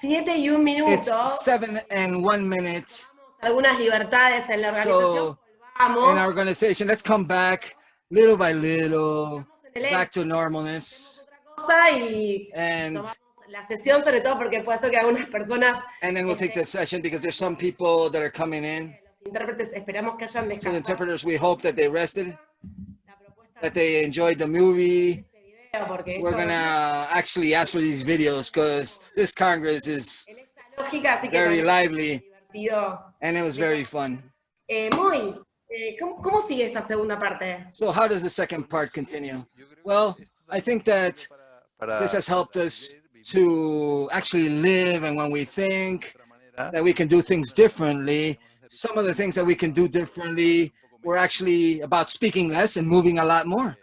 Siete y un It's minuto. seven and one minute. Algunas libertades en la organización. So, in Volvamos. our organization, let's come back little by little, back to normalness. And, la sesión sobre todo porque puede ser que algunas personas, and then we'll take the session because there's some people that are coming in. los intérpretes, esperamos que hayan So the descansado interpreters, we hope that they rested, that they enjoyed the movie. We're gonna actually ask for these videos because this Congress is very lively and it was very fun. Eh, muy, eh, ¿cómo, ¿cómo sigue esta segunda parte? So how does the second part continue? Well, I think that this has helped us to actually live and when we think that we can do things differently, some of the things that we can do differently were actually about speaking less and moving a lot more.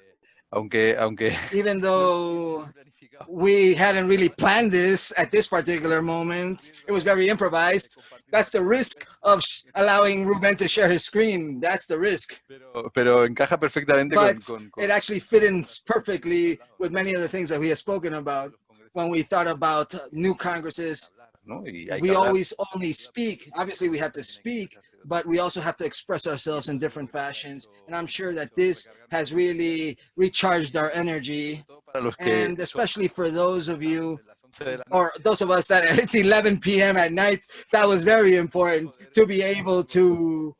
Aunque aunque Even though we hadn't really planned this at this particular moment, it was very improvised. That's the risk of sh- allowing Ruben to share his screen. That's the risk. pero, pero encaja perfectamente But con- con it actually fit in perfectly with many of the things that we have spoken about when we thought about new Congresses. ¿no? Y hay we always only speak. Obviously, we have to speak, but we also have to express ourselves in different fashions. And I'm sure that this has really recharged our energy. para los que And especially for those of you, son de las 11 de la or those of us that it's 11 p.m. at night, that was very important to be able to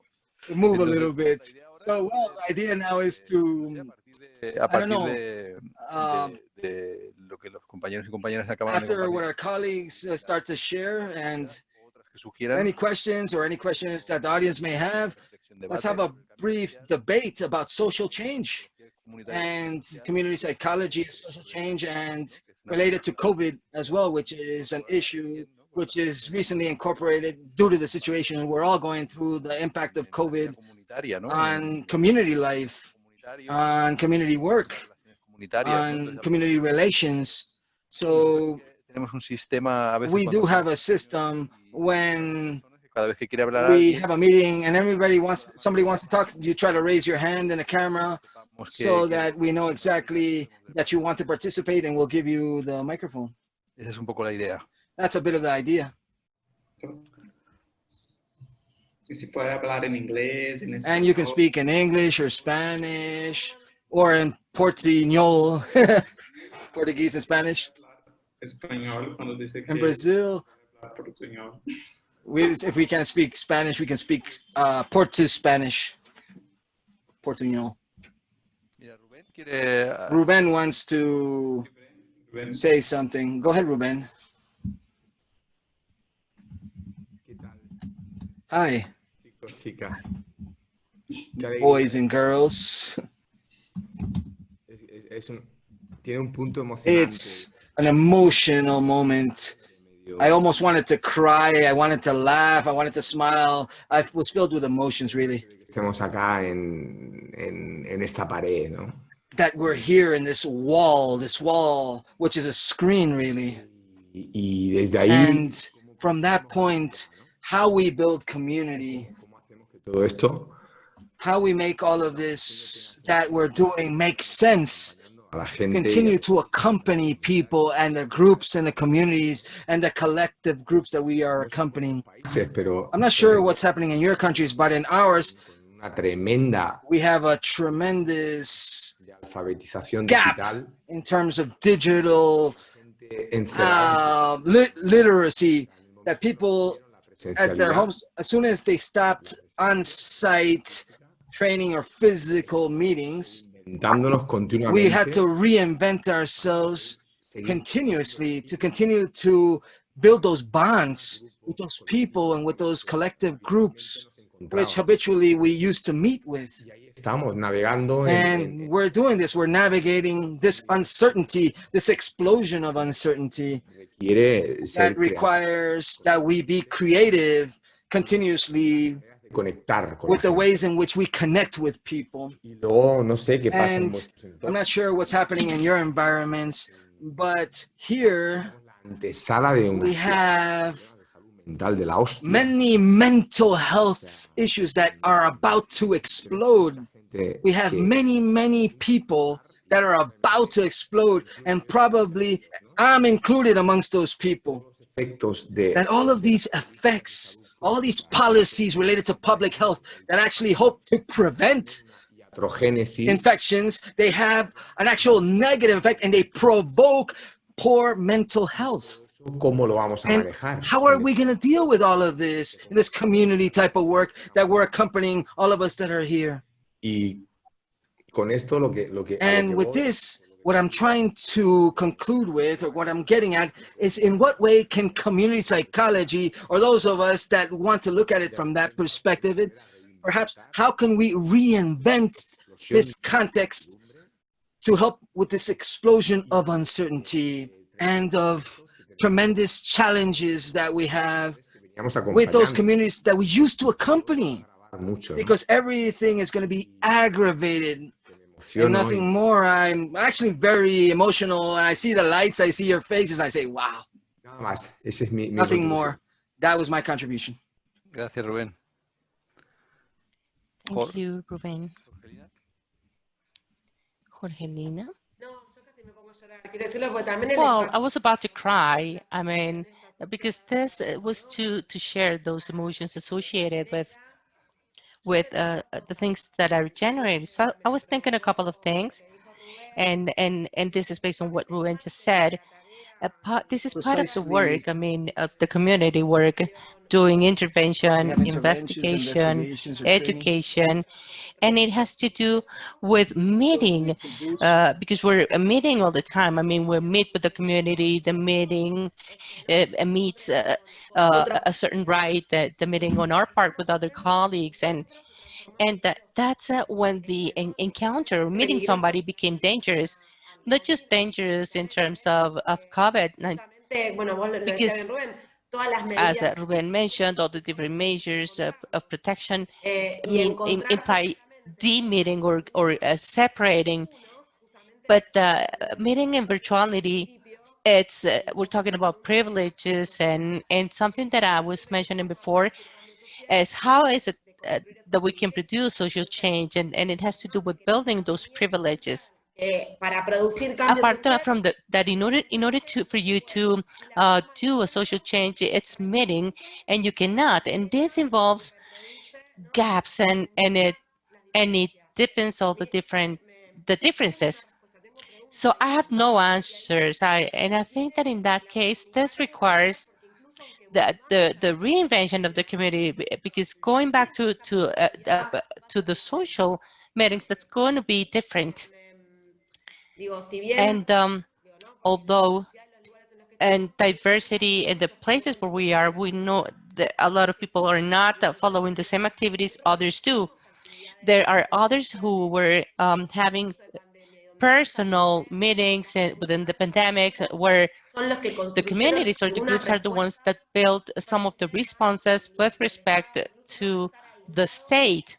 move a little bit. So, well, the idea now is to, a I don't partir know, de, um, de- de lo que los compañeros y compañeras acaban de after what our colleagues uh, start to share and otras que sugieran, any questions or any questions that the audience may have, let's have a brief debate about social change and community psychology, social change, and related to COVID as well, which is an issue which is recently incorporated due to the situation we're all going through, the impact of COVID on community life, on community work, relaciones comunitarias, ¿no? on community relations. So tenemos un sistema a veces we do have a system when cada vez que quiere hablar we alguien, have a meeting and everybody wants, somebody wants to talk, you try to raise your hand in the camera que- so que that we know exactly that you want to participate and we'll give you the microphone. esa es un poco la idea. That's a bit of the idea. Si puede hablar en inglés, en And you can speak in English or Spanish or in Portuñol, Portuguese and Spanish. español dice que In Brazil, habla portuñol. We, if we can't speak Spanish, we can speak uh, Portu Spanish. Portuñol. Rubén quiere ah, Ruben wants to Ven, say something. Go ahead, Ruben. Hi, chicos, chicas? Qué alegría. boys and girls. Es, es- es un, tiene un punto emocionante. It's an emotional moment. I almost wanted to cry. I wanted to laugh. I wanted to smile. I was filled with emotions, really. que estemos acá en, en, en esta pared, ¿no? That we're here in this wall, this wall, which is a screen, really. Y, y desde ahí, And from that point, how we build community, ¿cómo hacemos que todo esto how we make all of this that we're doing make sense, la gente continue to accompany people and the groups and the communities and the collective groups that we are accompanying. pero I'm not sure what's happening in your countries, but in ours, tremenda we have a tremendous alfabetización Gap. digital, in terms of digital uh, lit- literacy that people at their homes as soon as they stopped on-site training or physical meetings inventándonos we had to reinvent ourselves continuously to continue to build those bonds with those people and with those collective groups which habitually we used to meet with. Estamos navegando and en- we're doing this. We're navigating this uncertainty this explosion of uncertainty that requires that we be creative continuously conectar con with the ways in which we connect with people. Y luego no sé qué pasa en And vuestros i'm not sure what's happening in your environments but here La antesala de una we have de la many mental health issues that are about to explode. We have many many people that are about to explode and probably i'm included amongst those people. That all of these effects, all these policies related to public health that actually hope to prevent infections, they have an actual negative effect and they provoke poor mental health. cómo lo vamos a And manejar. how are we going to deal with all of this in this community type of work that we're accompanying all of us that are here? Y con esto lo que lo que, a lo And with this, what I'm trying to conclude with, or what I'm getting at, is in what way can community psychology, or those of us that want to look at it from that perspective, it- perhaps how can we reinvent this context to help with this explosion of uncertainty and of tremendous challenges that we have with those communities that we used to accompany? Because everything is going to be aggravated and nothing y more. I'm actually very emotional. And I see the lights, I see your faces, I say, wow, nada más. Ese es mi, mi nothing contribución. more. That was my contribution. Gracias, Rubén. Thank Jor- you, Ruben. Jorgelina. Jorgelina? No, yo casi me pongo a llorar. Quiero decirlo porque también el Well, I was about to cry. I mean, because this uh, was to to share those emotions associated with with uh, the things that are generated. So I was thinking a couple of things, and and and this is based on what Ruben just said. A part, this is part of the work. I mean, of the community work, doing intervention, We have interventions, investigation, education, and it has to do with meeting uh, because we're uh, meeting all the time. I mean, we meet with the community, the meeting uh, uh, meets uh, uh, a certain right, the, the meeting on our part with other colleagues, and and that that's uh, when the en- encounter, meeting somebody became dangerous, not just dangerous in terms of of COVID, like, Justamente, bueno, vos lo lo decías bien, because Rubén, todas las as uh, Ruben mentioned, all the different measures of, of protection y mean, imply de-meeting or or uh, separating but uh, meeting in virtuality it's uh, we're talking about privileges and and something that i was mentioning before is how is it uh, that we can produce social change and and it has to do with building those privileges. Eh, para producir cambios apart from the, that in order in order to for you to uh, do a social change it's meeting and you cannot. And this involves gaps and and it and it depends on the different the differences. So i have no answers. I and i think that in that case this requires the the, the reinvention of the community because going back to to uh, uh, to the social meetings that's going to be different. And um, although and diversity in the places where we are, we know that a lot of people are not following the same activities others do. There are others who were um, having personal meetings uh, within the pandemics uh, where son los que the communities or the groups are the ones that build some of the responses with respect to the state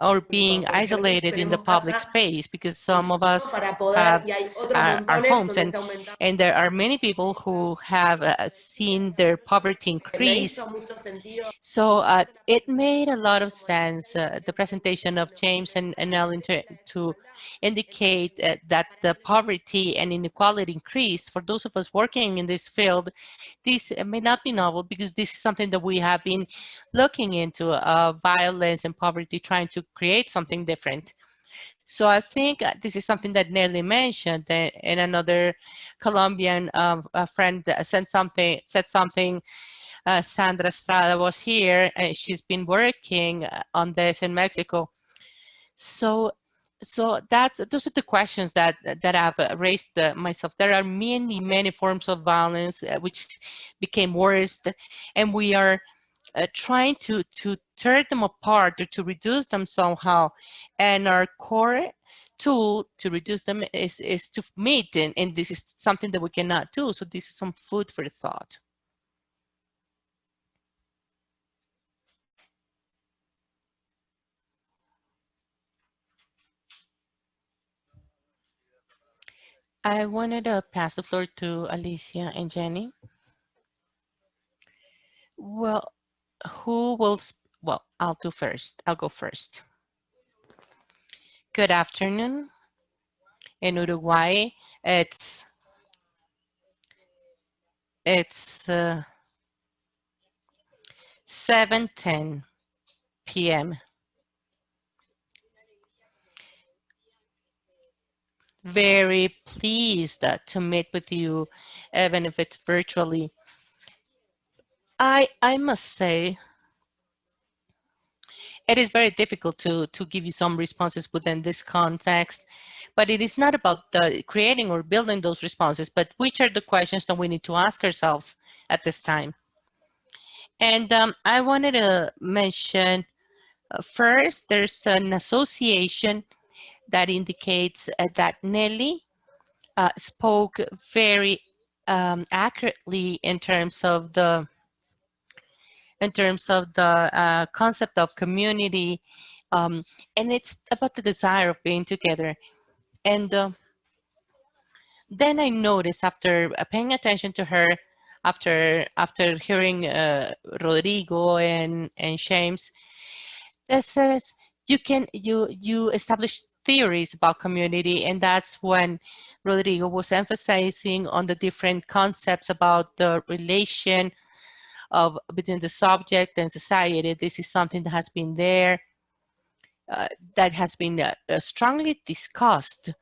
or being isolated in the public space because some of us have y hay otros our- our homes and- and there are many people who have uh, seen their poverty increase. hizo mucho sentido So uh, it made a lot of sense, uh, the presentation of James and, and Ellen to, to indicate uh, that the poverty and inequality increase. For those of us working in this field, this uh, may not be novel because this is something that we have been looking into, uh, violence and poverty, trying to create something different. So I think uh, this is something that Nelly mentioned, uh, and another Colombian a friend uh, sent something, said something. Uh, Sandra Estrada was here, and she's been working uh, on this in Mexico. So, so that's those are the questions that that I've uh, raised uh, myself. There are many, many forms of violence uh, which became worse, and we are uh, trying to to tear them apart or to reduce them somehow. And our core tool to reduce them is is to meet, and, and this is something that we cannot do. So this is some food for thought. I wanted to pass the floor to Alicia and Jenny. Well, who will, well, I'll do first. I'll go first. Good afternoon. In Uruguay, it's It's uh, 7:10 p.m. Very pleased to meet with you, even if it's virtually. I I must say it is very difficult to to give you some responses within this context but it is not about the creating or building those responses but which are the questions that we need to ask ourselves at this time and um, i wanted to mention uh, first there's an association that indicates uh, that nelly uh, spoke very um, accurately in terms of the in terms of the uh, concept of community. Um, and it's about the desire of being together. And uh, then I noticed after paying attention to her, after after hearing uh, Rodrigo and and James, that says you can you you establish theories about community, and that's when Rodrigo was emphasizing on the different concepts about the relation of between the subject and society. This is something that has been there, uh, that has been uh, uh, strongly discussed.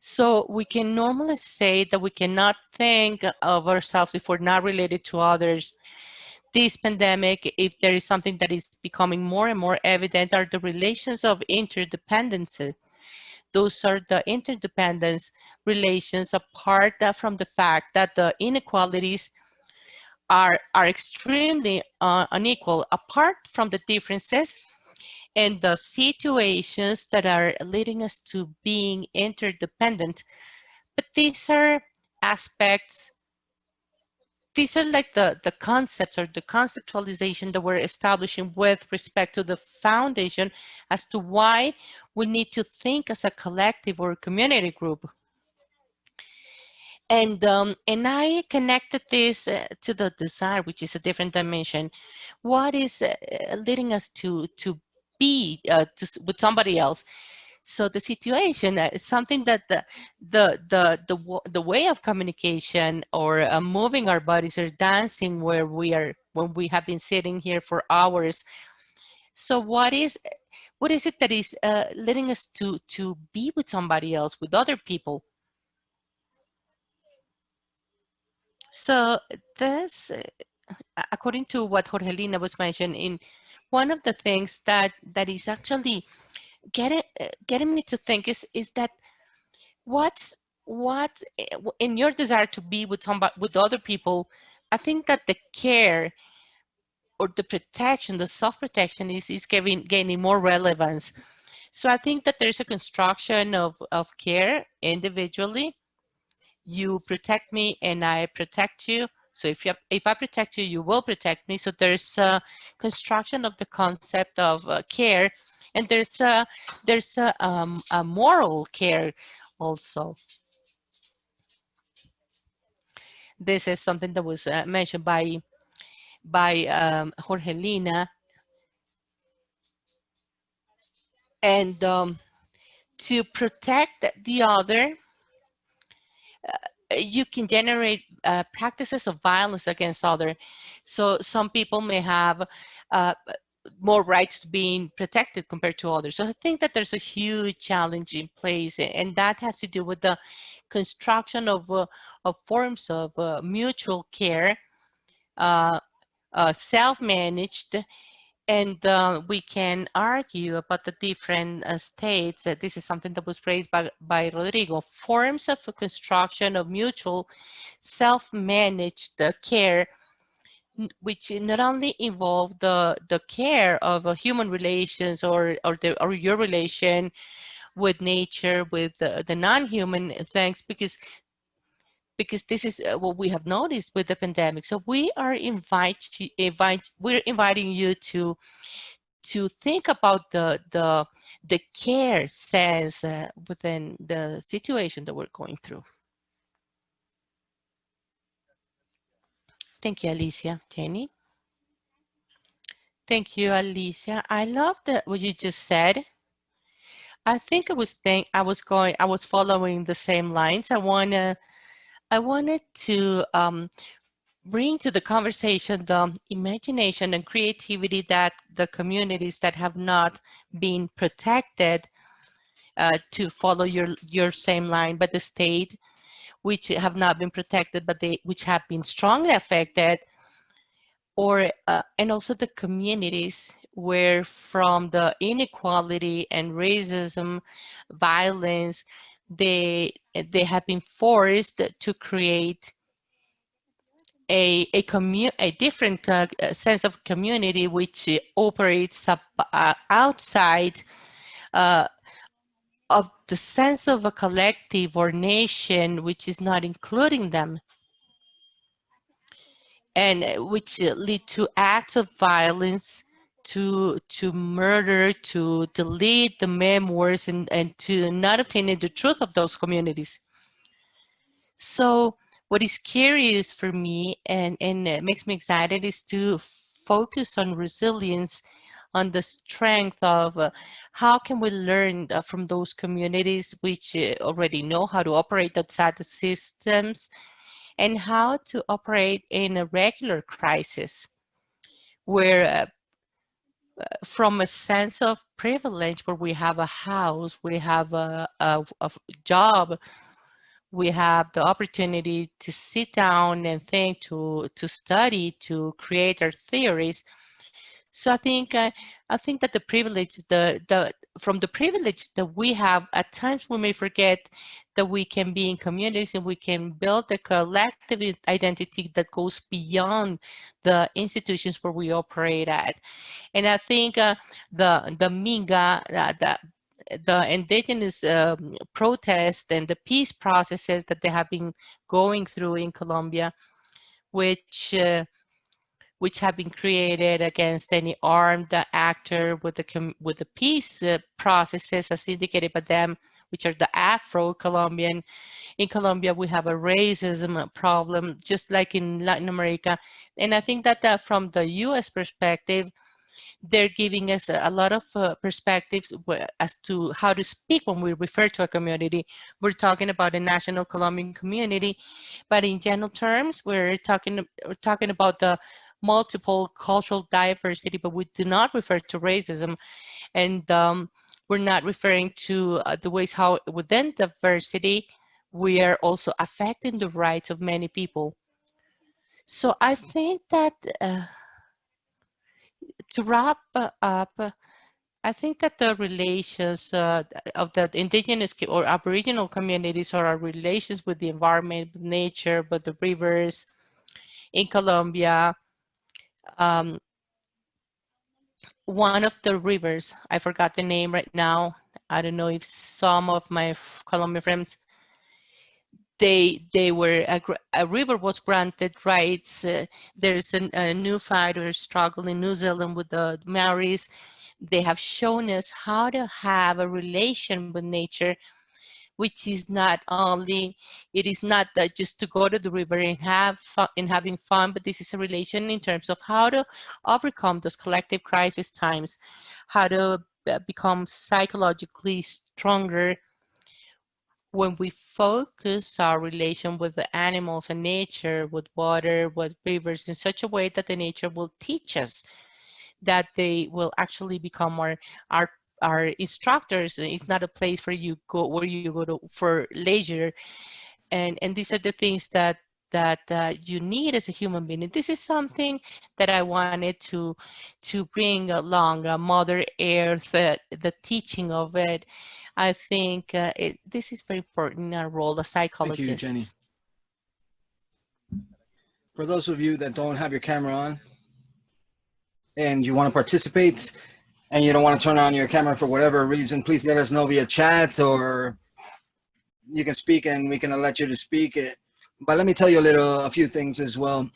So we can normally say that we cannot think of ourselves if we're not related to others. This pandemic, if there is something that is becoming more and more evident, are the relations of interdependency. Those are the interdependence relations apart from the fact that the inequalities are, are extremely uh, unequal apart from the differences and the situations that are leading us to being interdependent. But these are aspects, these are like the, the concepts or the conceptualization that we're establishing with respect to the foundation as to why we need to think as a collective or community group. And um, and I connected this uh, to the desire, which is a different dimension. What is uh, leading us to to be uh, to, with somebody else? So the situation uh, is something that the the the the, the way of communication or uh, moving our bodies or dancing where we are when we have been sitting here for hours. So what is what is it that is uh, leading us to to be with somebody else, with other people? So this, uh, according to what Jorgelina was mentioning, one of the things that that is actually getting uh, getting me to think is is that what's what uh, in your desire to be with somebody with other people, I think that the care or the protection, the self-protection is, is gaining, gaining more relevance. So I think that there's a construction of, of care individually you protect me and I protect you. So if you if I protect you, you will protect me. So there's a construction of the concept of uh, care, and there's a there's a, um, a moral care also. This is something that was uh, mentioned by by um, Jorgelina, and um, to protect the other uh, you can generate uh, practices of violence against other. So some people may have uh, more rights being protected compared to others. So I think that there's a huge challenge in place, and that has to do with the construction of, uh, of forms of uh, mutual care, uh, self-managed, and uh, we can argue about the different uh, states. That this is something that was raised by, by Rodrigo. Forms of construction of mutual self-managed uh, care, which not only involve the, the care of human relations or, or, the, or your relation with nature, with the non-human things, because because this is uh, what we have noticed with the pandemic. So we are invite, invite we're inviting you to to think about the the the care sense uh, within the situation that we're going through. Thank you, Alicia. Jenny. Thank you, Alicia. I love what you just said. I think I was think I was going I was following the same lines. I wanna I wanted to um, bring to the conversation the imagination and creativity that the communities that have not been protected uh, to follow your your same line but the state which have not been protected but they which have been strongly affected or uh, and also the communities where from the inequality and racism violence they they have been forced to create a a a different uh, sense of community which operates up, uh, outside uh, of the sense of a collective or nation which is not including them. And uh, which uh, lead to acts of violence to to murder to delete the memoirs and and to not obtain the truth of those communities. So what is curious for me and and uh, makes me excited is to focus on resilience on the strength of uh, how can we learn uh, from those communities which uh, already know how to operate outside the systems and how to operate in a regular crisis where uh, from a sense of privilege where we have a house, we have a, a, a, job, we have the opportunity to sit down and think, to, to study, to create our theories. So I think uh, I think that the privilege, the the from the privilege that we have, at times we may forget that we can be in communities and we can build a collective identity that goes beyond the institutions where we operate at. And I think uh, the the Minga, uh, the the indigenous um, protests and the peace processes that they have been going through in Colombia, which uh, which have been created against any armed actor with the with the peace uh, processes as indicated by them which are the Afro-Colombian. In Colombia, we have a racism problem, just like in Latin America. And I think that uh, from the US perspective, they're giving us a, lot of uh, perspectives as to how to speak when we refer to a community. We're talking about a national Colombian community, but in general terms, we're talking, we're talking about the multiple cultural diversity, but we do not refer to racism. And um, we're not referring to uh, the ways how within diversity, we are also affecting the rights of many people. So I think that uh, to wrap up, I think that the relations uh, of the indigenous or aboriginal communities or our relations with the environment, with nature, with the rivers in Colombia, um, one of the rivers, I forgot the name right now. I don't know if some of my Colombian friends, they they were a, a river was granted rights. Uh, there's a, a new fighter struggle in New Zealand with the Maoris. They have shown us how to have a relation with nature which is not only, it is not that just to go to the river and have fun, and having fun, but this is a relation in terms of how to overcome those collective crisis times, how to uh, become psychologically stronger. When we focus our relation with the animals and nature, with water, with rivers in such a way that the nature will teach us that they will actually become our, our our instructors it's not a place for you go where you go to for leisure. And and these are the things that that uh, you need as a human being. And this is something that i wanted to to bring along uh, mother earth uh, the teaching of it. I think uh, it, this is very important in our role as psychologists Thank you, Jenny. For those of you that don't have your camera on and you want to participate, and you don't want to turn on your camera for whatever reason, please let us know via chat or you can speak and we can let you to speak it. But let me tell you a little, a few things as well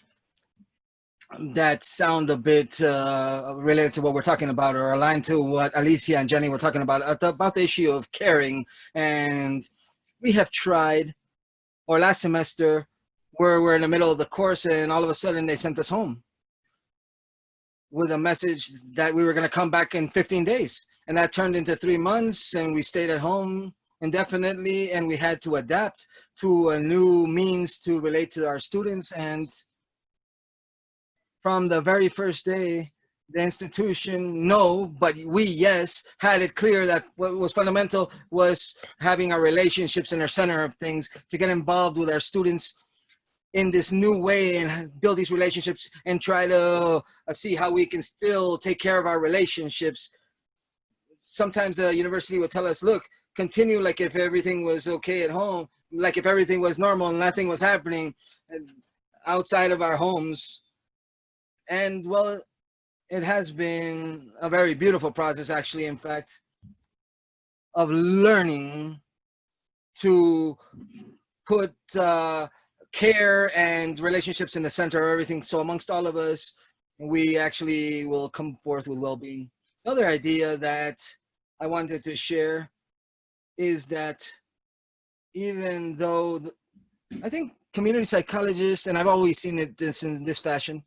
that sound a bit uh, related to what we're talking about or aligned to what Alicia and Jenny were talking about, about the issue of caring. And we have tried, or last semester, where we're in the middle of the course and all of a sudden they sent us home with a message that we were going to come back in 15 days. And that turned into three months and we stayed at home indefinitely and we had to adapt to a new means to relate to our students. And from the very first day, the institution, no, but we, yes, had it clear that what was fundamental was having our relationships in our center of things to get involved with our students in this new way and build these relationships and try to uh, see how we can still take care of our relationships. Sometimes the university will tell us, look, continue like if everything was okay at home, like if everything was normal and nothing was happening outside of our homes. And well, it has been a very beautiful process actually, in fact, of learning to put uh, care and relationships in the center of everything. So amongst all of us, we actually will come forth with well-being. Another idea that I wanted to share is that even though the, I think community psychologists, and I've always seen it this in this fashion,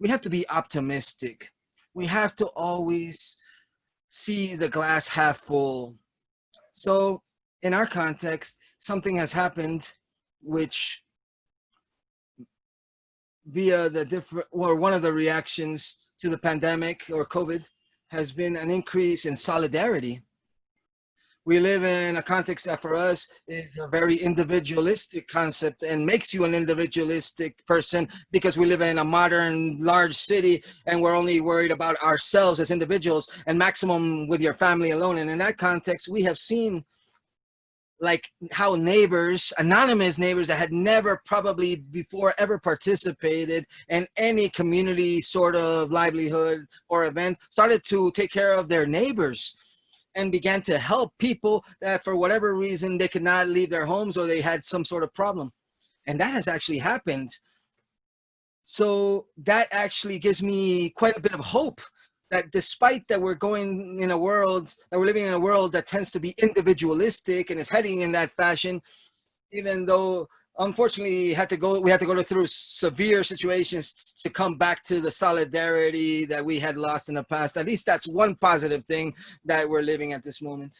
we have to be optimistic. We have to always see the glass half full. So in our context, something has happened which via the different or one of the reactions to the pandemic or COVID has been an increase in solidarity. We live in a context that for us is a very individualistic concept and makes you an individualistic person because we live in a modern large city and we're only worried about ourselves as individuals and maximum with your family alone. And in that context, we have seen like how neighbors, anonymous neighbors that had never probably before ever participated in any community sort of livelihood or event started to take care of their neighbors and began to help people that for whatever reason they could not leave their homes or they had some sort of problem. And that has actually happened. So that actually gives me quite a bit of hope that despite that we're going in a world that we're living in a world that tends to be individualistic and is heading in that fashion even though unfortunately had to go we had to go through severe situations to come back to the solidarity that we had lost in the past. At least that's one positive thing that we're living at this moment.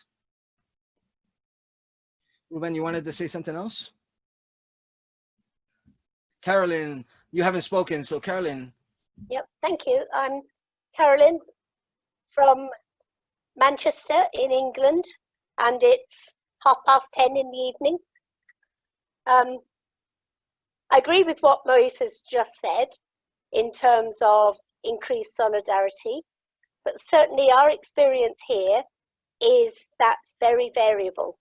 Ruben you wanted to say something else? Carolyn you haven't spoken so Carolyn. Yep, thank you. I'm Carolyn from Manchester in England, and it's half past 10 in the evening. Um, I agree with what Moise has just said in terms of increased solidarity, but certainly our experience here is that's very variable.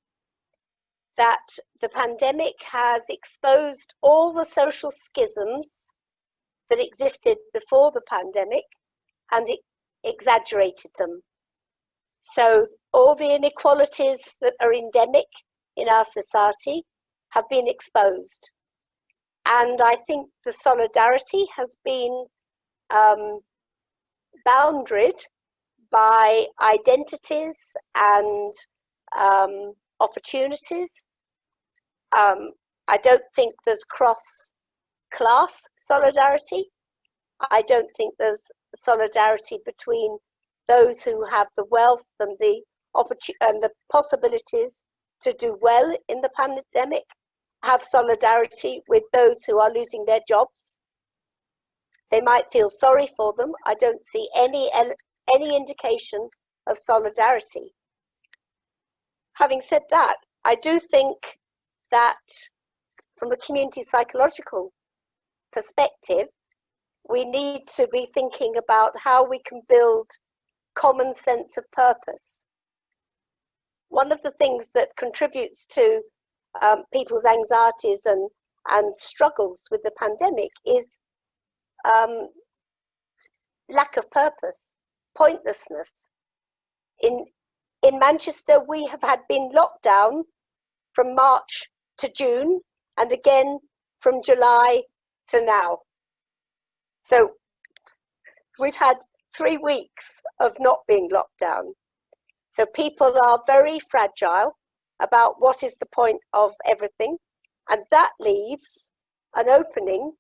That the pandemic has exposed all the social schisms that existed before the pandemic and it exaggerated them. So all the inequalities that are endemic in our society have been exposed. And I think the solidarity has been um, boundaried by identities and um, opportunities. Um, I don't think there's cross class solidarity. I don't think there's solidarity between those who have the wealth and the and the possibilities to do well in the pandemic have solidarity with those who are losing their jobs. They might feel sorry for them. I don't see any any indication of solidarity. Having said that i do think that from a community psychological perspective we need to be thinking about how we can build common sense of purpose. One of the things that contributes to um, people's anxieties and, and struggles with the pandemic is um, lack of purpose, pointlessness. In, in Manchester, we have had been locked down from March to June and again from July to now. So we've had three weeks of not being locked down. So people are very fragile about what is the point of everything. And that leaves an opening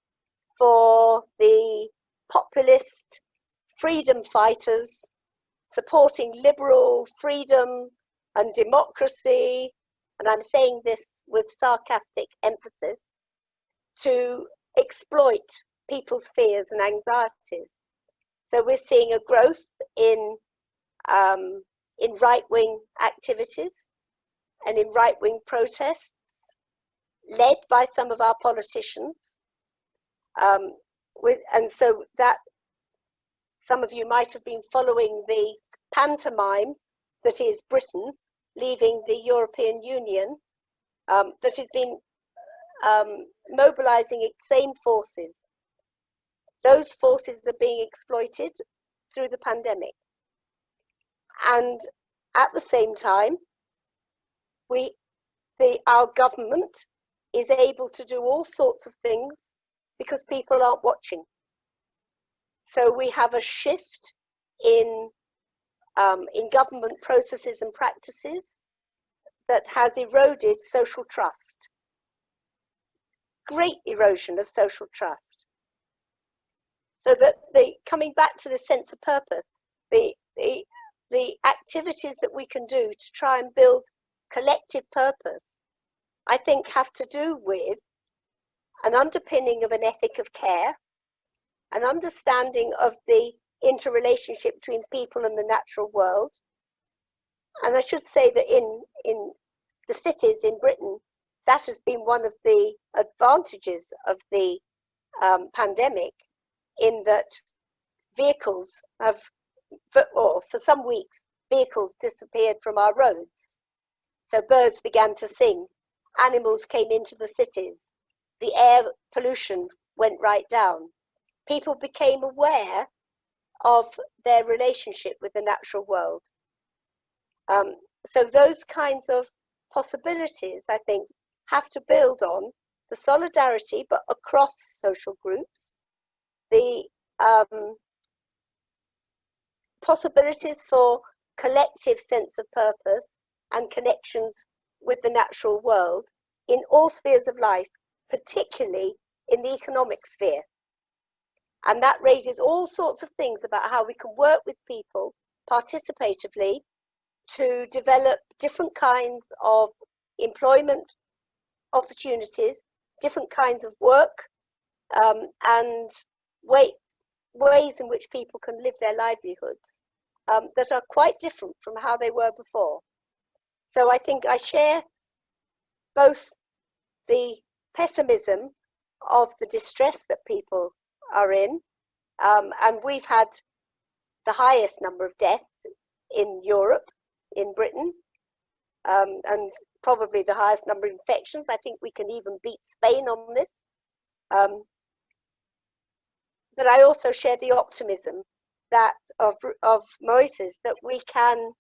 for the populist freedom fighters supporting liberal freedom and democracy, and I'm saying this with sarcastic emphasis, to exploit people's fears and anxieties. So we're seeing a growth in um, in right-wing activities and in right-wing protests led by some of our politicians. Um, with, and so that some of you might have been following the pantomime that is Britain leaving the European Union um, that has been um, mobilizing its same forces. Those forces are being exploited through the pandemic. And at the same time, we, the, our government is able to do all sorts of things because people aren't watching. So we have a shift in, um, in government processes and practices that has eroded social trust. Great erosion of social trust. So that the coming back to the sense of purpose, the, the, the activities that we can do to try and build collective purpose, I think have to do with an underpinning of an ethic of care, an understanding of the interrelationship between people and the natural world. And I should say that in, in the cities in Britain, that has been one of the advantages of the um, pandemic in that vehicles have, for, or for some weeks, vehicles disappeared from our roads. So birds began to sing, animals came into the cities, the air pollution went right down. People became aware of their relationship with the natural world. Um, so those kinds of possibilities, I think, have to build on the solidarity, but across social groups, the um, possibilities for collective sense of purpose and connections with the natural world in all spheres of life, particularly in the economic sphere. And that raises all sorts of things about how we can work with people participatively to develop different kinds of employment opportunities, different kinds of work, um, and way, ways in which people can live their livelihoods um, that are quite different from how they were before. So I think I share both the pessimism of the distress that people are in, um, and we've had the highest number of deaths in Europe, in Britain, um, and probably the highest number of infections. I think we can even beat Spain on this. Um, but I also share the optimism that of, of Moises that we can,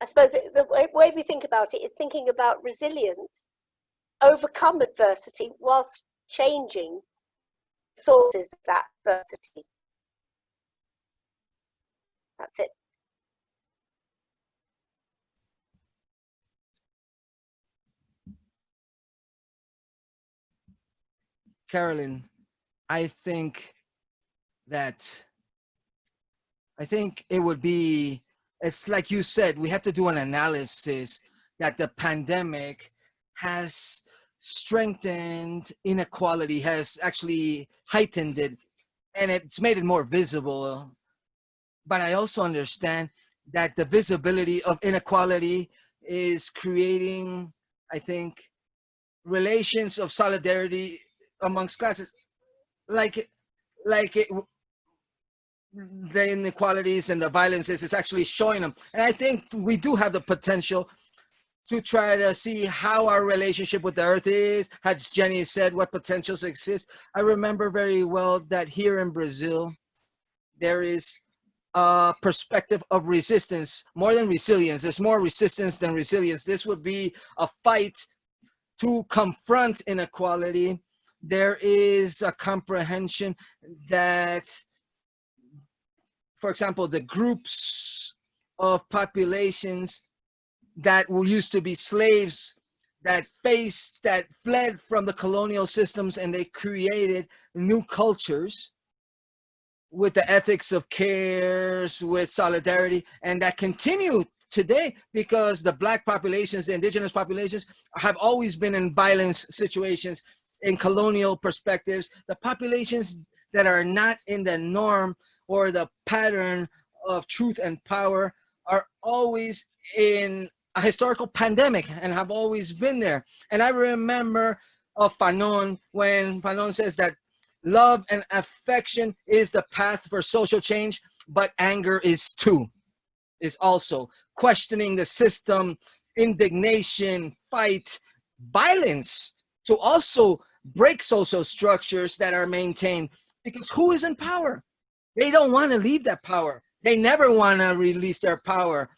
I suppose the way we think about it is thinking about resilience, overcome adversity whilst changing sources of that adversity. That's it. Carolyn, I think that I think it would be it's like you said we have to do an analysis that the pandemic has strengthened inequality has actually heightened it and it's made it more visible. But i also understand that the visibility of inequality is creating i think relations of solidarity amongst classes like like it, the inequalities and the violences is actually showing them. And i think we do have the potential to try to see how our relationship with the earth is. As jenny said what potentials exist. I remember very well that here in brazil there is a perspective of resistance more than resilience. There's more resistance than resilience. This would be a fight to confront inequality there is a comprehension that, for example, the groups of populations that were used to be slaves that faced, that fled from the colonial systems and they created new cultures with the ethics of cares, with solidarity, and that continue today because the black populations, the indigenous populations have always been in violence situations in colonial perspectives, the populations that are not in the norm or the pattern of truth and power are always in a historical pandemic and have always been there. And I remember of Fanon when Fanon says that love and affection is the path for social change, but anger is too, is also questioning the system, indignation, fight, violence to also break social structures that are maintained because who is in power? They don't want to leave that power. They never want to release their power.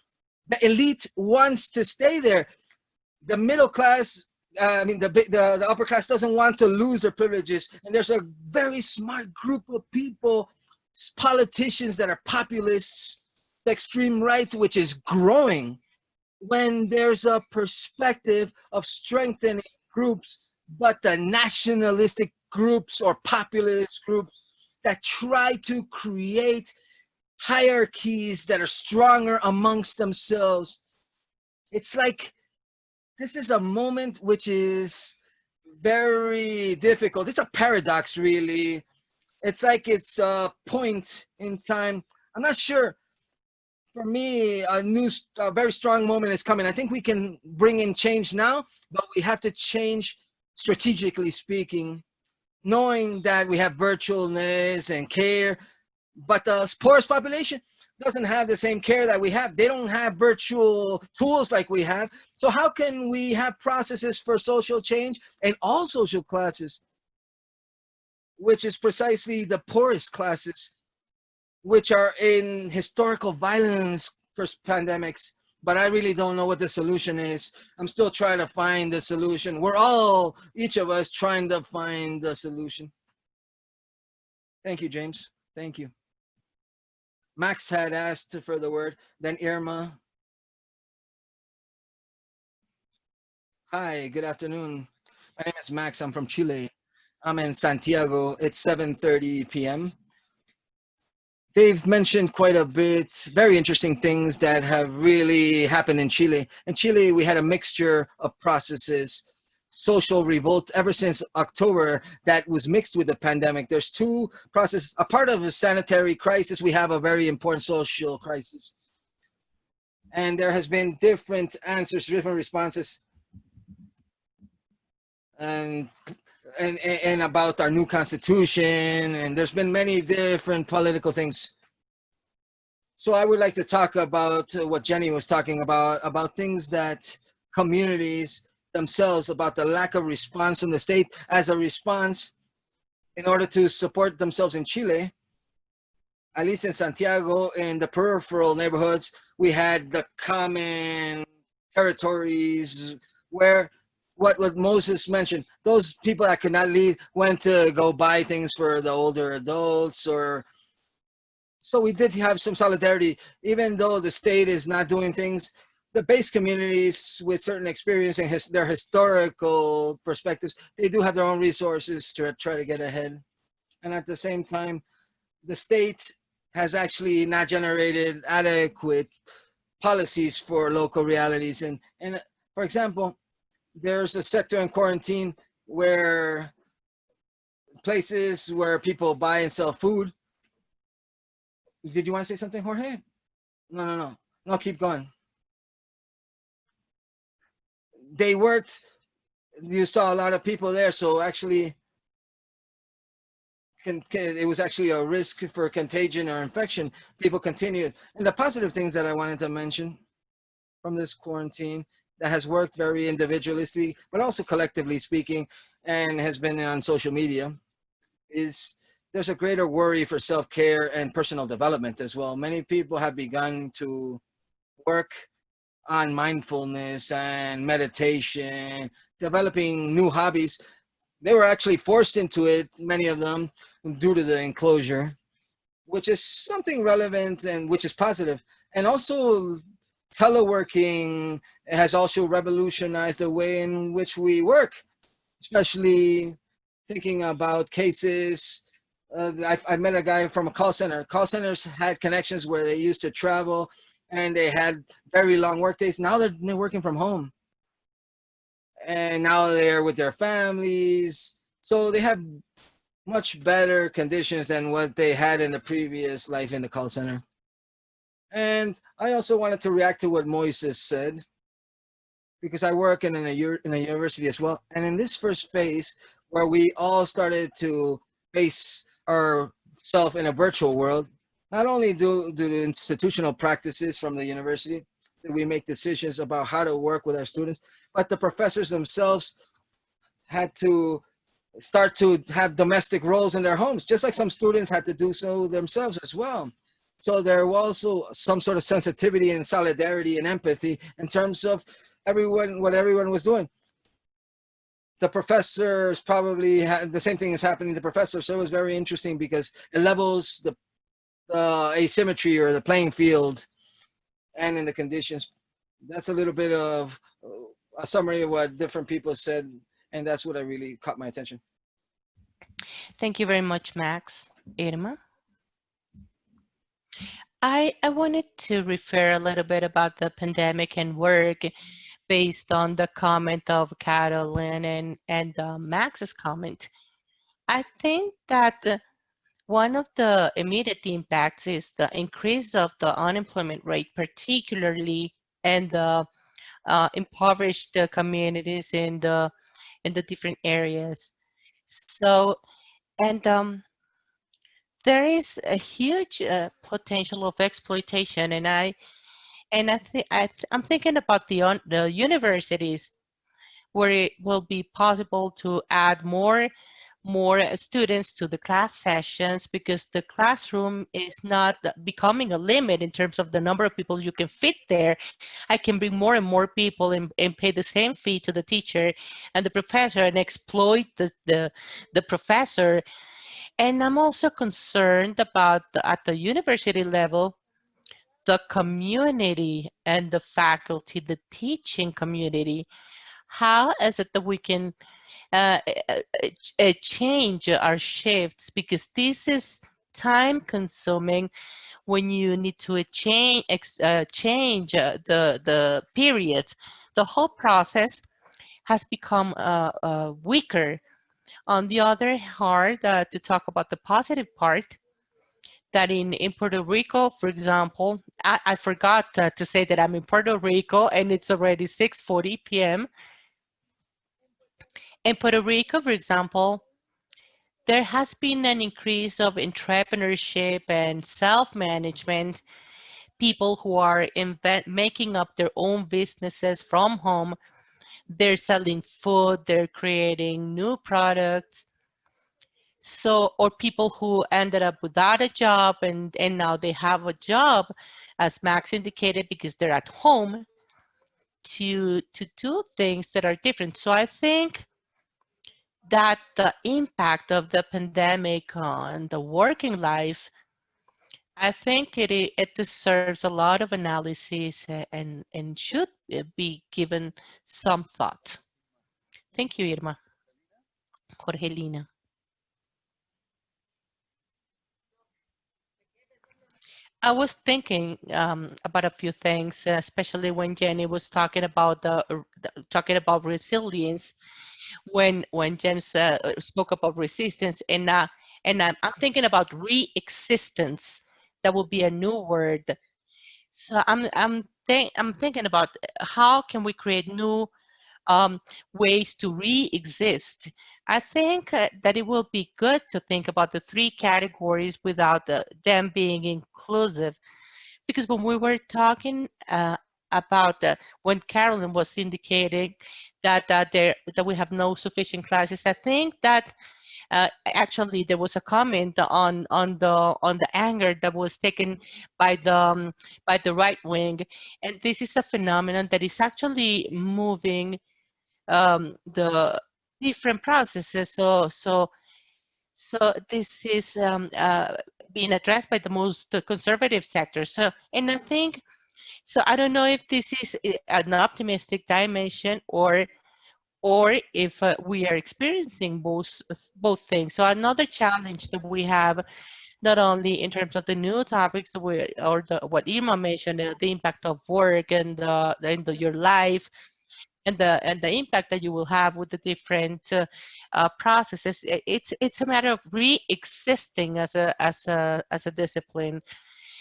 The elite wants to stay there. The middle class, uh, I mean, the, the, the upper class doesn't want to lose their privileges. And there's a very smart group of people, politicians that are populists, the extreme right, which is growing when there's a perspective of strengthening groups, but the nationalistic groups or populist groups that try to create hierarchies that are stronger amongst themselves. It's like this is a moment which is very difficult. It's a paradox, really. It's like it's a point in time. I'm not sure. For me, a new, a very strong moment is coming. I think we can bring in change now, but we have to change strategically speaking knowing that we have virtualness and care, but the poorest population doesn't have the same care that we have. They don't have virtual tools like we have. So how can we have processes for social change and all social classes, which is precisely the poorest classes, which are in historical violence pandemics, but I really don't know what the solution is. I'm still trying to find the solution. We're all, each of us trying to find the solution. Thank you, James. Thank you. Max had asked for the word, then Irma. Hi, good afternoon. My name is Max, I'm from Chile. I'm in Santiago, it's 7.30 p.m they've mentioned quite a bit, very interesting things that have really happened in Chile. In Chile, we had a mixture of processes, social revolt ever since October that was mixed with the pandemic. There's two processes, a part of a sanitary crisis, we have a very important social crisis. And there has been different answers, different responses. And and, and about our new constitution and there's been many different political things. So I would like to talk about what Jenny was talking about, about things that communities themselves, about the lack of response from the state as a response in order to support themselves in Chile. At least in Santiago, in the peripheral neighborhoods, we had the common territories where what, what Moses mentioned, those people that could not leave went to go buy things for the older adults or so we did have some solidarity, even though the state is not doing things, the base communities with certain experience and his, their historical perspectives, they do have their own resources to try to get ahead. And at the same time, the state has actually not generated adequate policies for local realities. And, and for example, there's a sector in quarantine where places where people buy and sell food. Did you want to say something, Jorge? No, no, no. No, keep going. They worked, you saw a lot of people there, so actually, it was actually a risk for contagion or infection. People continued. And the positive things that I wanted to mention from this quarantine that has worked very individualistically, but also collectively speaking, and has been on social media, is there's a greater worry for self-care and personal development as well. Many people have begun to work on mindfulness and meditation, developing new hobbies. They were actually forced into it, many of them, due to the enclosure, which is something relevant and which is positive. And also teleworking has also revolutionized the way in which we work, especially thinking about cases. Uh, I, I met a guy from a call center. Call centers had connections where they used to travel and they had very long work days. Now they're, they're working from home. And now they're with their families. So they have much better conditions than what they had in the previous life in the call center. And I also wanted to react to what Moises said because I work in a, in a university as well. And in this first phase, where we all started to face ourselves in a virtual world, not only do, do the institutional practices from the university, that we make decisions about how to work with our students, but the professors themselves had to start to have domestic roles in their homes, just like some students had to do so themselves as well. So there was also some sort of sensitivity and solidarity and empathy in terms of everyone, what everyone was doing. The professors probably had the same thing is happening to professors. So it was very interesting because it levels the, the asymmetry or the playing field and in the conditions. That's a little bit of uh, a summary of what different people said. And that's what I really caught my attention. Thank you very much, Max. Irma? I, I wanted to refer a little bit about the pandemic and work based on the comment of Carolyn and, and uh, Max's comment. I think that one of the immediate impacts is the increase of the unemployment rate, particularly in the uh, impoverished communities in the in the different areas. So, and um, there is a huge uh, potential of exploitation, and I and I think I th I'm thinking about the the universities where it will be possible to add more more students to the class sessions because the classroom is not becoming a limit in terms of the number of people you can fit there. I can bring more and more people and, and pay the same fee to the teacher and the professor and exploit the, the, the professor. And I'm also concerned about the, at the university level, the community and the faculty, the teaching community. How is it that we can uh, uh, uh, change our shifts because this is time consuming when you need to change uh, change uh, the the periods the whole process has become uh, weaker on the other hand uh, to talk about the positive part that in, in Puerto Rico, for example, I, I forgot uh, to say that I'm in Puerto Rico and it's already 6.40 p.m. In Puerto Rico, for example, there has been an increase of entrepreneurship and self-management, people who are making up their own businesses from home. They're selling food, they're creating new products. So, or people who ended up without a job and, and now they have a job, as Max indicated, because they're at home to, to do things that are different. So I think that the impact of the pandemic on the working life, I think it, it deserves a lot of analysis and, and should be given some thought. Thank you, Irma. Jorgelina. I was thinking um, about a few things, especially when Jenny was talking about the, talking about resilience when when James uh, spoke about resistance, and uh, and I'm, I'm thinking about re-existence. That will be a new word. So I'm I'm think I'm thinking about how can we create new um, ways to re-exist. I think uh, that it will be good to think about the three categories without the, them being inclusive. Because when we were talking uh, about uh, when Carolyn was indicating that uh, there that we have no sufficient classes. I think that uh, actually there was a comment on on the on the anger that was taken by the um, by the right wing, and this is a phenomenon that is actually moving um, the different processes. So so so this is um, uh, being addressed by the most conservative sector. So and I think so I don't know if this is eh, an optimistic dimension or or if uh, we are experiencing both both things. So another challenge that we have, not only in terms of the new topics we or the, what Irma mentioned, uh, the impact of work and the, and the, your life, and the and the impact that you will have with the different uh, uh, processes. It's it's a matter of re-existing as a as a as a discipline.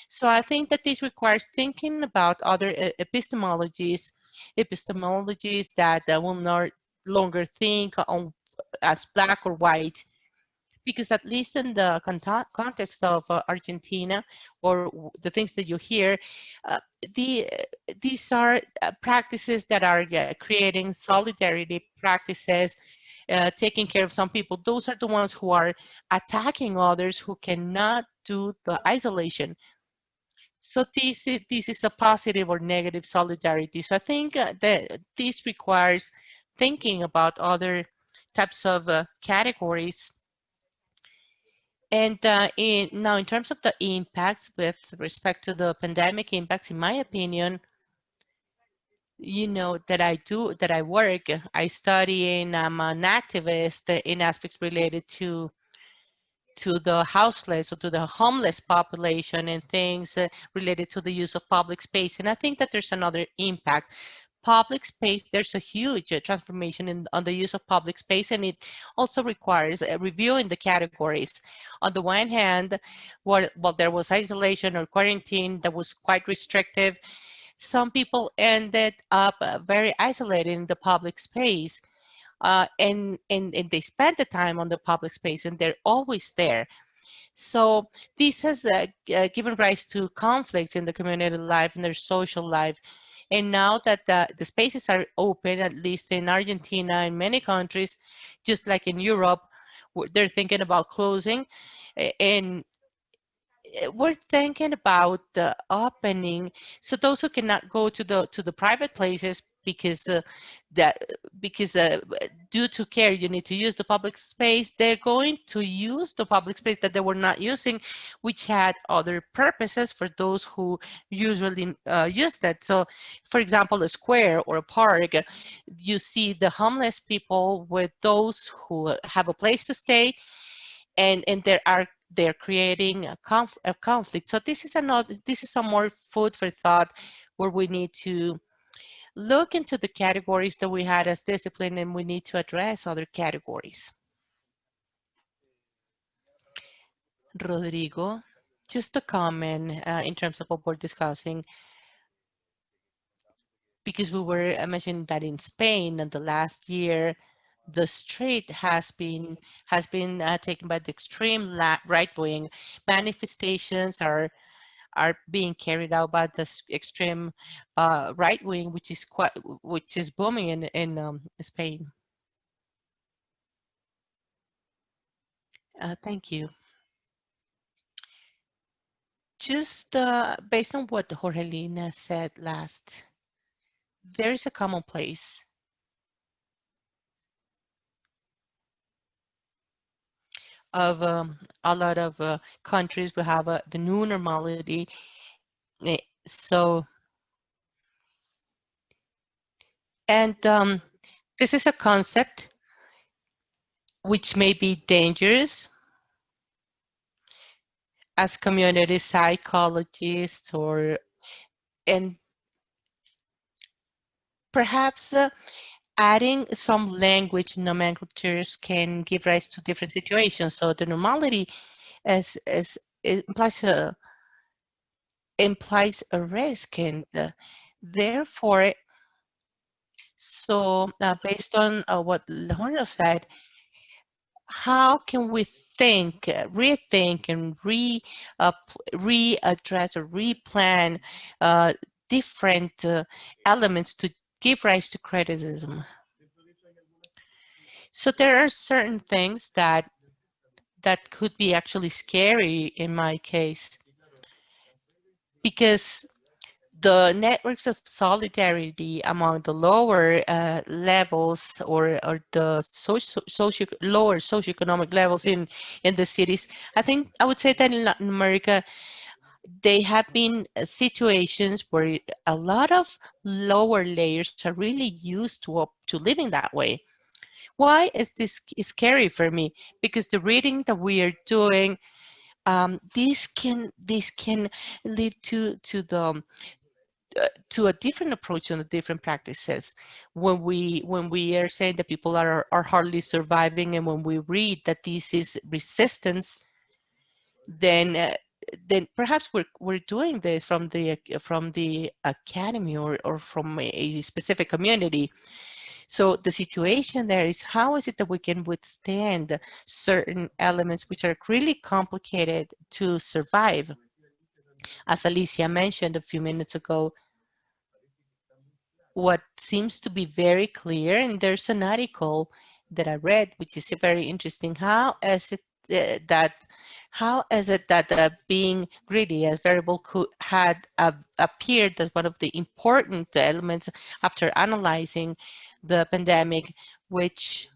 So I think that this requires thinking about other epistemologies, epistemologies that uh, will not longer think on as black or white, because at least in the context of uh, Argentina or the things that you hear, uh, the, these are uh, practices that are creating solidarity practices, uh, taking care of some people. Those are the ones who are attacking others who cannot do the isolation. So this is, this is a positive or negative solidarity. So I think uh, that this requires thinking about other types of categories and uh, in, now, in terms of the impacts with respect to the pandemic impacts, in my opinion, you know that I do that I work. I study and I'm an activist in aspects related to to the houseless or to the homeless population and things uh, related to the use of public space. And I think that there's another impact public space, there's a huge uh, transformation in on the use of public space, and it also requires uh, reviewing the categories. On the one hand, while, while there was isolation or quarantine that was quite restrictive, some people ended up uh, very isolated in the public space. Uh, and, and, and they spend the time on the public space and they're always there. So this has uh, uh, given rise to conflicts in the community life and their social life. And now that the, the spaces are open, at least in Argentina and many countries, just like in Europe, they're thinking about closing. And eh, we're thinking about the opening. So those who cannot go to the to the private places because uh, that because uh, due to care you need to use the public space. They're going to use the public space that they were not using which had other purposes for those who usually uh, use that. So for example a square or a park you see the homeless people with those who have a place to stay and and there are they're creating a, conf a conflict. So this is another this is some more food for thought where we need to look into the categories that we had as discipline and we need to address other categories. Rodrigo, just a comment uh, in terms of what we're discussing, because we were mentioning that in Spain in the last year, the street has been has been uh, taken by the extreme right wing. Manifestations are are being carried out by the extreme uh, right wing, which is quite, which is booming in in um, Spain. Uh, thank you. Just uh, based on what Jorgelina said last, there is a common place of um, a lot of uh, countries we have uh, the new normality. Eh, so, and um, this is a concept which may be dangerous as community psychologists or and perhaps uh, adding some language nomenclatures can give rise to different situations. So the normality is, is, implies a implies a risk, and uh, therefore, so uh, based on uh, what Leonardo said, how can we think, rethink, and re uh, readdress or replan uh, different uh, elements to give rise to criticism. So there are certain things that that could be actually scary in my case because the networks of solidarity among the lower uh, levels or, or the socio, socio, lower socioeconomic levels in, in the cities, I think I would say that in Latin America, they have been uh, situations where a lot of lower layers are really used to, to living that way. Why is this scary for me? Because the reading that we are doing, um, this can this can lead to to the uh, to a different approach on the different practices when we when we are saying that people are are hardly surviving and when we read that this is resistance then uh, then perhaps we're we're doing this from the from the academy or or from a specific community so the situation there is how is it that we can withstand certain elements which are really complicated to survive as Alicia mentioned a few minutes ago, what seems to be very clear, and there's an article that I read, which is very interesting. How is it uh, that how is it that uh, being greedy as variable could, had uh, appeared as one of the important elements after analyzing the pandemic, which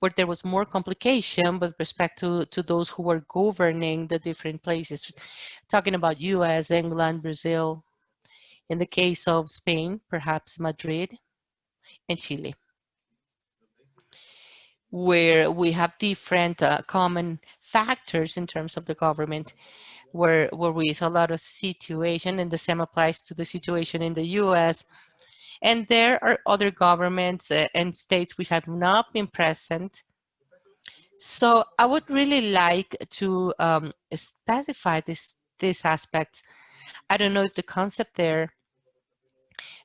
where there was more complication with respect to, to those who were governing the different places, talking about US, England, Brazil, in the case of Spain, perhaps Madrid and Chile, where we have different uh, common factors in terms of the government, where, where we see a lot of situation, and the same applies to the situation in the US, and there are other governments uh, and states which have not been present. So I would really like to um, specify this, this aspect. I don't know if the concept there,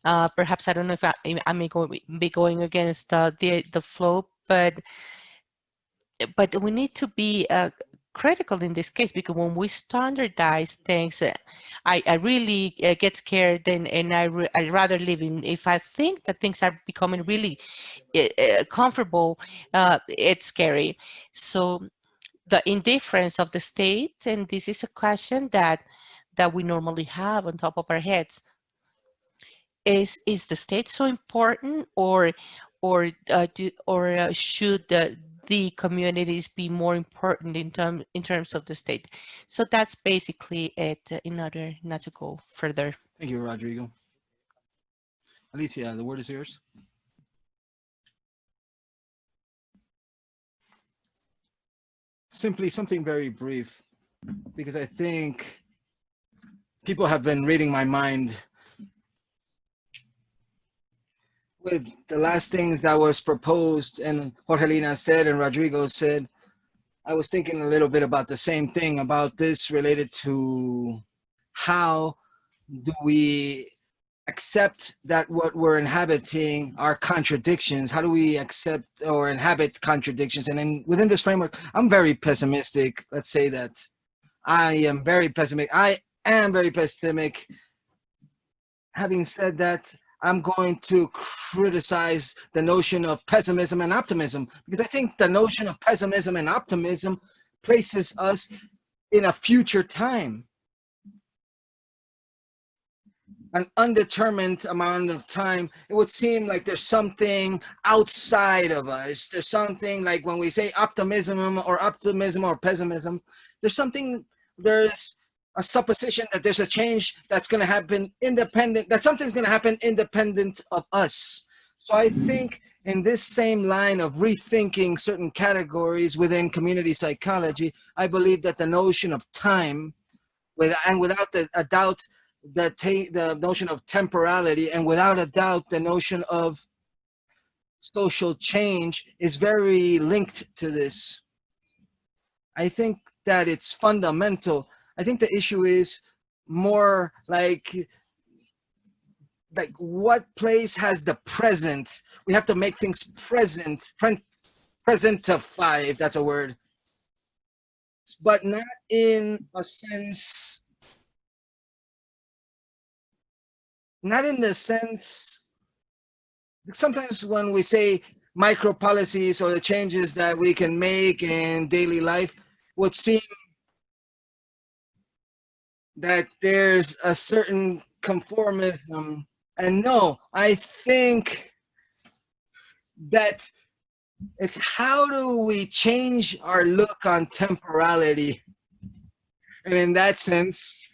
uh, perhaps I don't know if I, I may go, be going against uh, the, the flow, but but we need to be uh, critical in this case because when we standardize things, uh, I, I really uh, get scared and, and I I rather live in, if I think that things are becoming really uh, comfortable, uh, it's scary. So the indifference of the state, and this is a question that that we normally have on top of our heads. Is is the state so important, or or uh, do, or uh, should the the communities be more important in, term, in terms of the state. So that's basically it uh, in order not to go further. Thank you, Rodrigo. Alicia, the word is yours. Simply something very brief, because I think people have been reading my mind with the last things that was proposed and Jorgelina said and Rodrigo said, I was thinking a little bit about the same thing about this related to how do we accept that what we're inhabiting are contradictions? How do we accept or inhabit contradictions? And then within this framework, I'm very pessimistic. Let's say that I am very pessimistic. I am very pessimistic. Having said that, I'm going to criticize the notion of pessimism and optimism because I think the notion of pessimism and optimism places us in a future time. An undetermined amount of time, it would seem like there's something outside of us. There's something like when we say optimism or optimism or pessimism, there's something, there's a supposition that there's a change that's going to happen independent, that something's going to happen independent of us. So I think in this same line of rethinking certain categories within community psychology, I believe that the notion of time, with, and without the, a doubt, the, the notion of temporality, and without a doubt, the notion of social change is very linked to this. I think that it's fundamental I think the issue is more like like what place has the present? We have to make things present presentify if that's a word. But not in a sense not in the sense sometimes when we say micro policies or the changes that we can make in daily life would seem that there's a certain conformism. And no, I think that it's how do we change our look on temporality? And in that sense,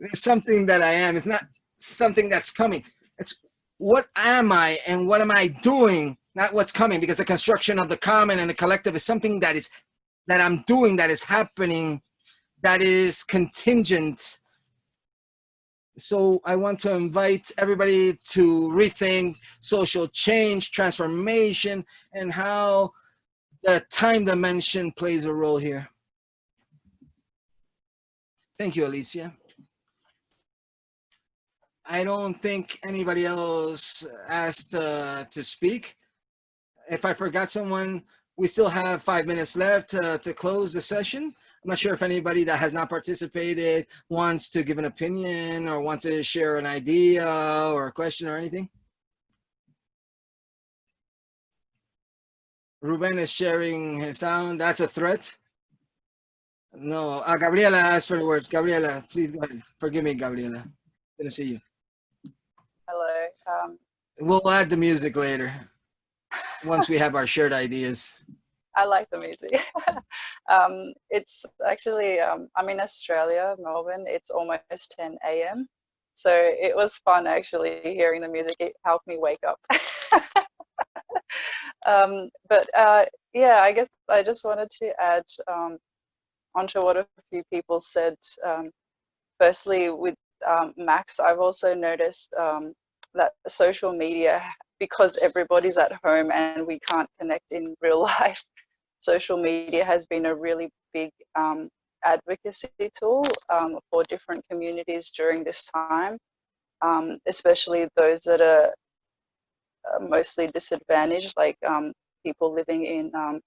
there's something that I am. It's not something that's coming. It's what am I and what am I doing? Not what's coming because the construction of the common and the collective is something that is that I'm doing that is happening that is contingent So I want to invite everybody to rethink social change, transformation, and how the time dimension plays a role here. Thank you, Alicia. I don't think anybody else asked uh, to speak. If I forgot someone, we still have five minutes left uh, to close the session. I'm not sure if anybody that has not participated wants to give an opinion or wants to share an idea or a question or anything. Ruben is sharing his sound. That's a threat. No, uh, Gabriela asked for the words. Gabriela, please go ahead. Forgive me, Gabriela. Didn't see you. Hello. Um, We'll add the music later once we have our shared ideas. I like the music. um, it's actually, um, I'm in Australia, Melbourne. It's almost 10 a.m. So it was fun actually hearing the music. It helped me wake up. um, but uh, yeah, I guess I just wanted to add um, onto what a few people said. Um, firstly, with um, Max, I've also noticed that social media, because everybody's at home and we can't connect in real life, social media has been a really big um, advocacy tool um, for different communities during this time, um, especially those that are uh, mostly disadvantaged, like um, people living in um,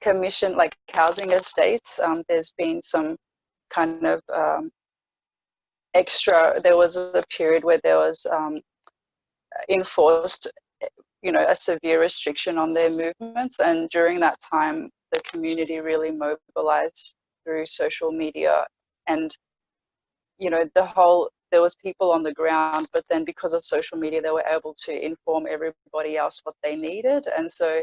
commission, like housing estates. Um, there's been some kind of extra, there was a period where there was enforced you know, a severe restriction on their movements. And during that time, the community really mobilized through social media and, you know, the whole, there was people on the ground, but then because of social media, they were able to inform everybody else what they needed. And so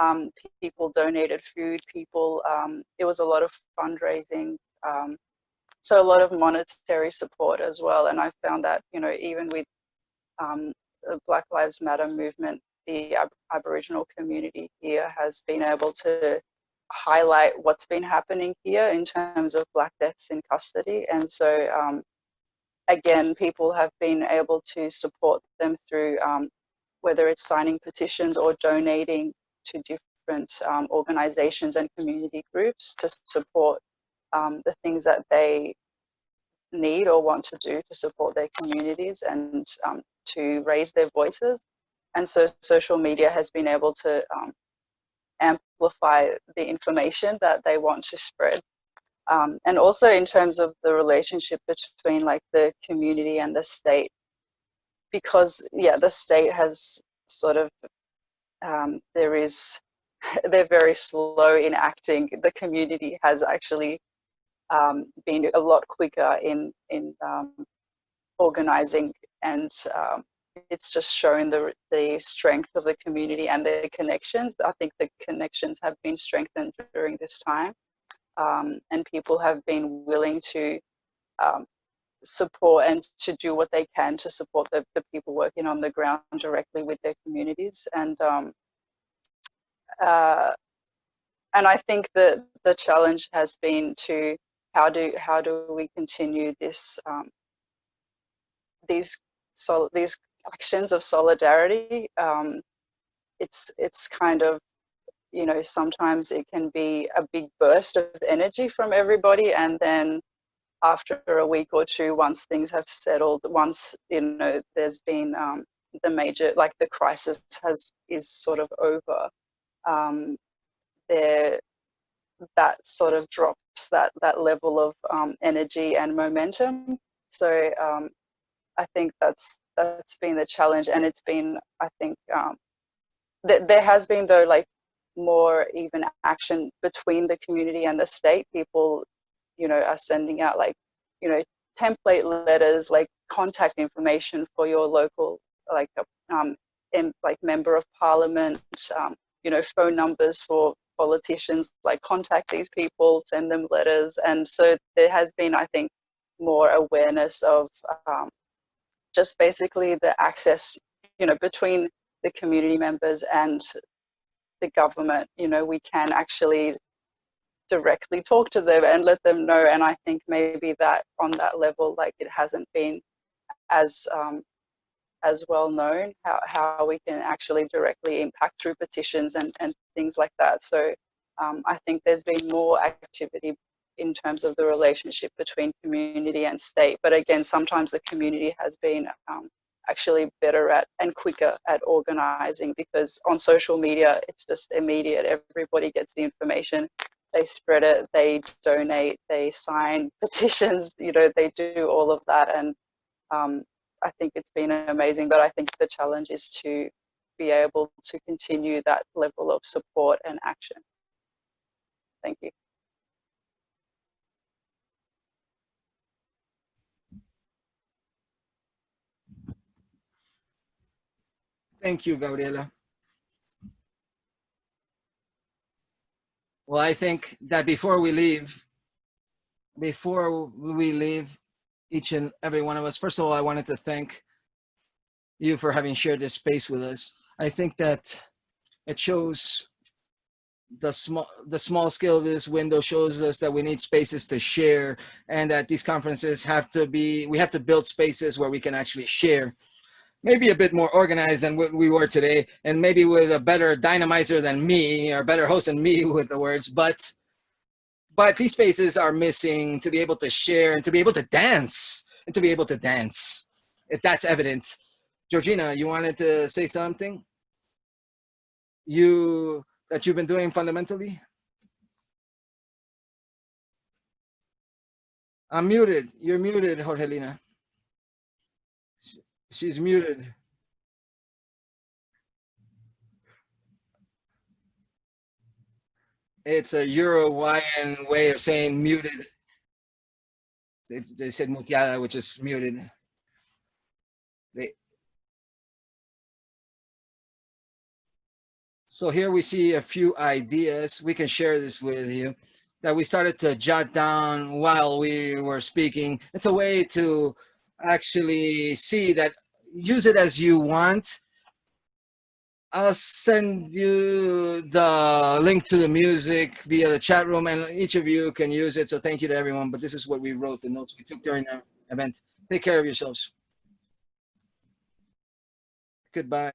um, people donated food, people, um, it was a lot of fundraising. Um, so a lot of monetary support as well. And I found that, you know, even with um, the Black Lives Matter movement, the Ab Aboriginal community here has been able to highlight what's been happening here in terms of black deaths in custody. And so, um, again, people have been able to support them through um, whether it's signing petitions or donating to different um, organizations and community groups to support um, the things that they need or want to do to support their communities and um, to raise their voices. And so social media has been able to um, amplify the information that they want to spread. Um, and also in terms of the relationship between like the community and the state, because yeah, the state has sort of, um, there is, they're very slow in acting. The community has actually um, been a lot quicker in, in um, organizing and um, it's just showing the, the strength of the community and the connections. I think the connections have been strengthened during this time um, and people have been willing to um, support and to do what they can to support the, the people working on the ground directly with their communities. And um, uh, and I think that the challenge has been to how do how do we continue this um, these so these actions of solidarity. Um, it's it's kind of you know sometimes it can be a big burst of energy from everybody, and then after a week or two, once things have settled, once you know there's been um, the major like the crisis has is sort of over, um, there that sort of drops that that level of um, energy and momentum. So um, I think that's that's been the challenge, and it's been I think um, th there has been though like more even action between the community and the state. People, you know, are sending out like you know template letters, like contact information for your local like um, in, like member of parliament, um, you know, phone numbers for politicians, like contact these people, send them letters. And so there has been, I think, more awareness of um, just basically the access, you know, between the community members and the government, you know, we can actually directly talk to them and let them know. And I think maybe that on that level, like it hasn't been as um, as well known, how, how we can actually directly impact through petitions and, and things like that. So um, I think there's been more activity in terms of the relationship between community and state. But again, sometimes the community has been um, actually better at and quicker at organizing because on social media, it's just immediate. Everybody gets the information. They spread it, they donate, they sign petitions, you know, they do all of that. And um, I think it's been amazing, but I think the challenge is to be able to continue that level of support and action. Thank you. Thank you, Gabriela. Well, I think that before we leave, before we leave, each and every one of us, first of all, I wanted to thank you for having shared this space with us. I think that it shows the small the small scale of this window shows us that we need spaces to share and that these conferences have to be we have to build spaces where we can actually share maybe a bit more organized than what we were today and maybe with a better dynamizer than me or better host than me with the words but but these spaces are missing to be able to share and to be able to dance and to be able to dance. If that's evident. Jorgelina you wanted to say something? You that you've been doing fundamentally? I'm muted. You're muted jorgelina she's muted it's a Uruguayan way of saying muted. They, they said muteada, which is muted. They, so here we see a few ideas. We can share this with you that we started to jot down while we were speaking. It's a way to actually see that use it as you want I'll send you the link to the music via the chat room and each of you can use it. So thank you to everyone. But this is what we wrote, the notes we took during the event. Take care of yourselves. Goodbye.